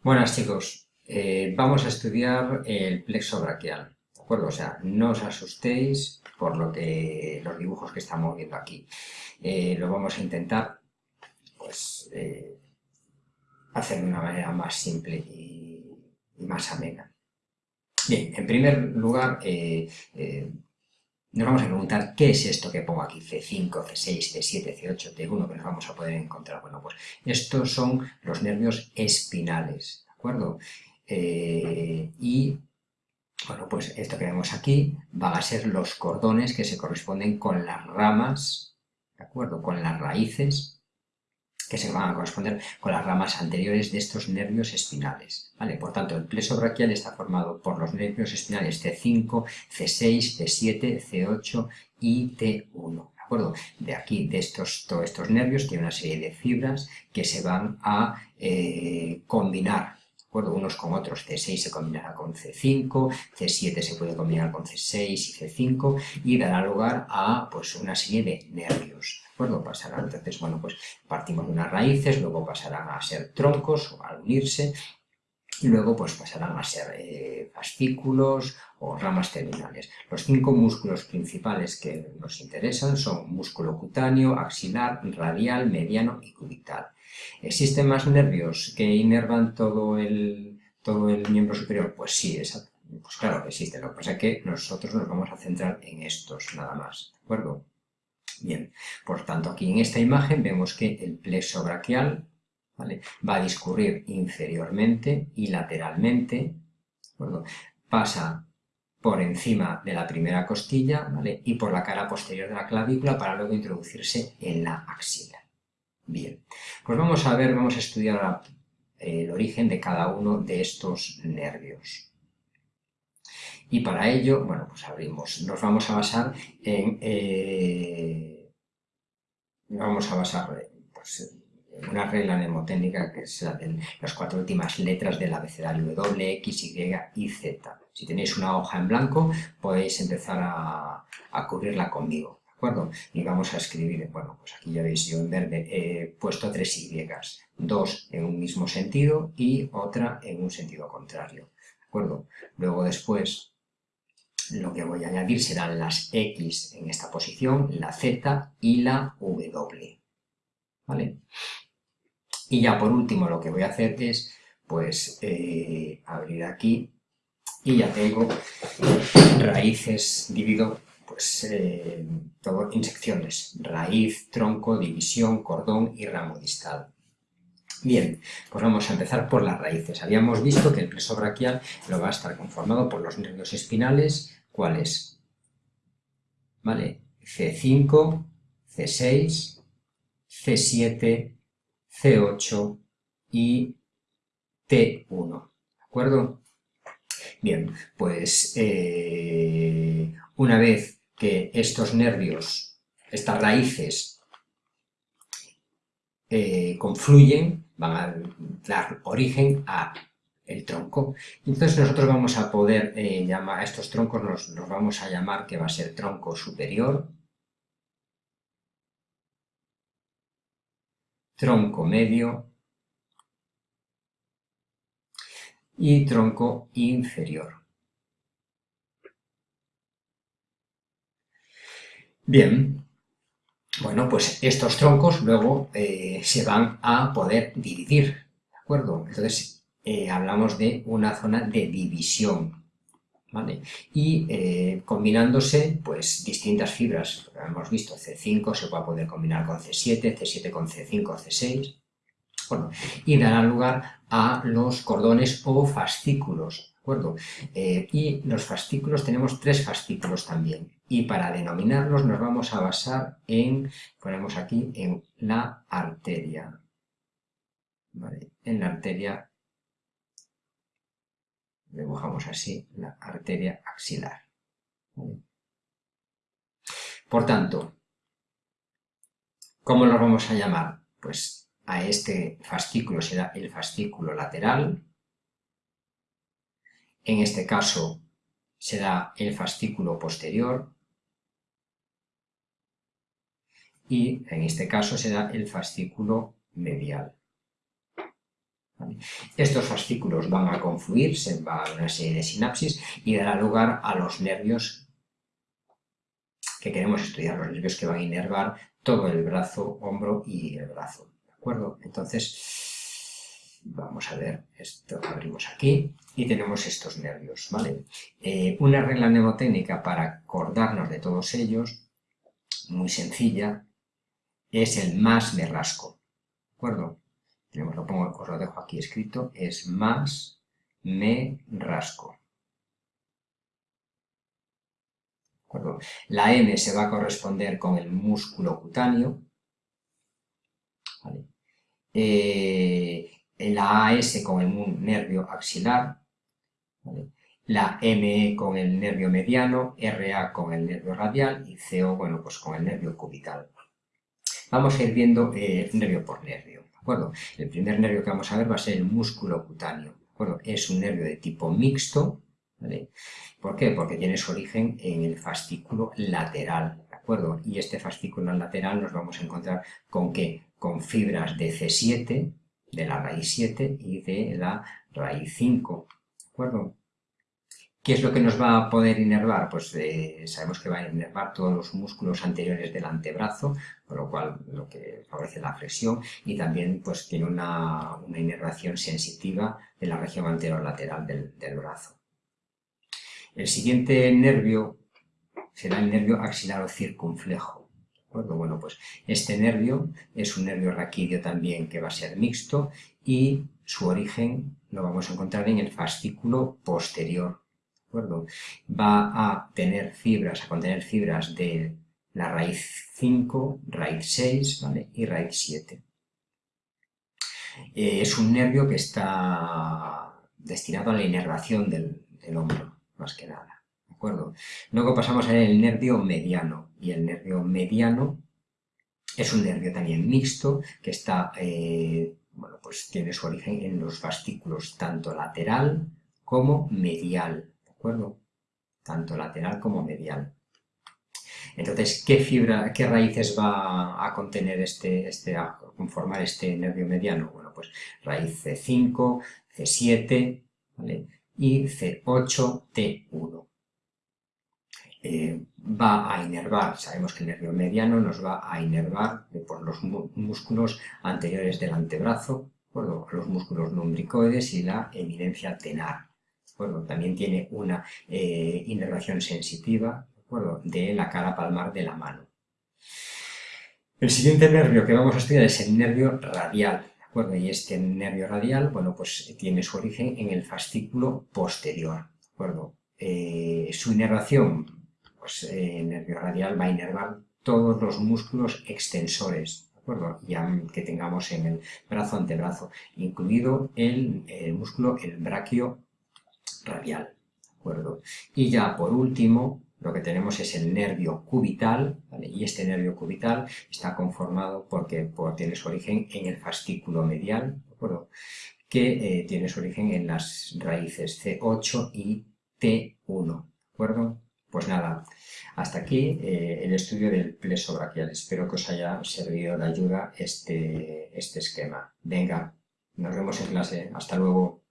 Buenas chicos, eh, vamos a estudiar el plexo braquial, ¿de acuerdo? O sea, no os asustéis por lo que los dibujos que estamos viendo aquí. Eh, lo vamos a intentar, pues, eh, hacer de una manera más simple y, más amena. Bien, en primer lugar, nos vamos a preguntar qué es esto que pongo aquí, C5, C6, C7, C8, T1, que nos vamos a poder encontrar. Bueno, pues estos son los nervios espinales, ¿de acuerdo? Eh, y, bueno, pues esto que vemos aquí van a ser los cordones que se corresponden con las ramas, ¿de acuerdo? Con las raíces que se van a corresponder con las ramas anteriores de estos nervios espinales. ¿vale? Por tanto, el plexo braquial está formado por los nervios espinales T5, C6, T7, C8 y T1. ¿De acuerdo? De aquí, de estos, todos estos nervios, tiene una serie de fibras que se van a eh, combinar acuerdo? unos con otros. C6 se combinará con C5, C7 se puede combinar con C6 y C5 y dará lugar a pues, una serie de nervios acuerdo? Entonces, bueno, pues partimos de unas raíces, luego pasarán a ser troncos o al unirse, y luego pues pasarán a ser eh, fascículos o ramas terminales. Los cinco músculos principales que nos interesan son músculo cutáneo, axilar, radial, mediano y cubital. ¿Existen más nervios que inervan todo el, todo el miembro superior? Pues sí, pues claro que existen. Lo que pasa es que nosotros nos vamos a centrar en estos nada más, ¿de acuerdo? Bien, por tanto aquí en esta imagen vemos que el plexo braquial va a discurrir inferiormente y lateralmente, pasa por encima de la primera costilla y por la cara posterior de la clavícula para luego introducirse en la axila. Bien, pues vamos a ver, vamos a estudiar el origen de cada uno de estos nervios. Y para ello, bueno, pues abrimos, nos vamos a basar en, eh, vamos a basar pues, una regla mnemotécnica que es la de las cuatro últimas letras del abecedario W, X, Y y Z. Si tenéis una hoja en blanco, podéis empezar a, a cubrirla conmigo. ¿De acuerdo? Y vamos a escribir, bueno, pues aquí ya veis, yo en verde he puesto tres Y, dos en un mismo sentido y otra en un sentido contrario. ¿De acuerdo? Luego después lo que voy a añadir serán las X en esta posición, la Z y la W. ¿Vale? Y ya por último lo que voy a hacer es, pues, eh, abrir aquí y ya tengo raíces, divido, pues, eh, todo en secciones, raíz, tronco, división, cordón y ramo distal. Bien, pues vamos a empezar por las raíces. Habíamos visto que el plexo braquial lo va a estar conformado por los nervios espinales, ¿cuáles? ¿Vale? C5, C6, C7, C8 y T1, ¿de acuerdo? Bien, pues eh, una vez que estos nervios, estas raíces, eh, confluyen, van a dar origen a el tronco. Entonces nosotros vamos a poder eh, llamar a estos troncos, los, los vamos a llamar que va a ser tronco superior, tronco medio y tronco inferior. Bien, bueno, pues estos troncos luego eh, se van a poder dividir, ¿de acuerdo? Entonces eh, hablamos de una zona de división, Y eh, combinándose, pues, distintas fibras, hemos visto C5 se puede poder combinar con C7, C7 con C5, C6, bueno, y dará lugar a los cordones o fascículos, ¿de acuerdo? y los fascículos, tenemos tres fascículos también, y para denominarlos nos vamos a basar en, ponemos aquí, en la arteria. En la arteria, dibujamos así, la arteria axilar. Por tanto, ¿cómo los vamos a llamar? Pues a este fascículo será el fascículo lateral, en este caso será el fascículo posterior, y en este caso será el fascículo medial. Estos fascículos van a confluirse, va a una serie de sinapsis y dará lugar a los nervios que queremos estudiar, los nervios que van a inervar todo el brazo, hombro y el brazo. ¿De acuerdo? Entonces, vamos a ver, esto abrimos aquí y tenemos estos nervios, ¿vale? Eh, una regla mnemotécnica para acordarnos de todos ellos, muy sencilla, es el más me rasco, ¿de acuerdo? Lo pongo, os lo dejo aquí escrito, es más me rasco. La M se va a corresponder con el músculo cutáneo. Eh, la AS con el nervio axilar. La ME con el nervio mediano, RA con el nervio radial y CO, bueno, pues con el nervio cubital. Vamos a ir viendo eh, nervio por nervio. El primer nervio que vamos a ver va a ser el músculo cutáneo. Es un nervio de tipo mixto. ¿Por qué? Porque tiene su origen en el fascículo lateral. ¿De acuerdo? Y este fascículo lateral nos vamos a encontrar con qué? Con fibras de C7, de la raíz 7 y de la raíz 5. ¿De acuerdo? ¿Qué es lo que nos va a poder inervar? Pues eh, sabemos que va a inervar todos los músculos anteriores del antebrazo, con lo cual lo que favorece la flexión y también pues tiene una, inervación sensitiva de la región anterolateral del, del brazo. El siguiente nervio será el nervio axilaro circunflejo. Bueno, pues este nervio es un nervio raquídeo también que va a ser mixto y su origen lo vamos a encontrar en el fascículo posterior Va a tener fibras, a contener fibras de la raíz 5, raíz 6 y raíz 7. Eh, es un nervio que está destinado a la inervación del, hombro, más que nada. ¿de acuerdo? Luego pasamos a el nervio mediano, y el nervio mediano es un nervio también mixto que está, eh, bueno, pues tiene su origen en los fascículos tanto lateral como medial acuerdo? Tanto lateral como medial. Entonces, ¿qué fibra, qué raíces va a contener este, este, a conformar este nervio mediano? Bueno, pues raíz C5, C7, Y C8, T1. Eh, va a inervar, sabemos que el nervio mediano nos va a inervar por los músculos anteriores del antebrazo, los músculos lumbricoides y la eminencia tenar también tiene una eh, inervación sensitiva de la cara palmar de la mano. El siguiente nervio que vamos a estudiar es el nervio radial, Y este nervio radial, bueno, pues tiene su origen en el fascículo posterior, eh, su inervación, pues eh, el nervio radial va a inervar todos los músculos extensores, Ya que tengamos en el brazo antebrazo, incluido el, el músculo, el braquio radial. acuerdo? Y ya por último, lo que tenemos es el nervio cubital, y este nervio cubital está conformado porque por, tiene su origen en el fascículo medial, acuerdo? que eh, tiene su origen en las raíces C8 y T1. ¿De acuerdo? Pues nada, hasta aquí eh, el estudio del pleso braquial. Espero que os haya servido de ayuda este, este esquema. Venga, nos vemos en clase. Hasta luego.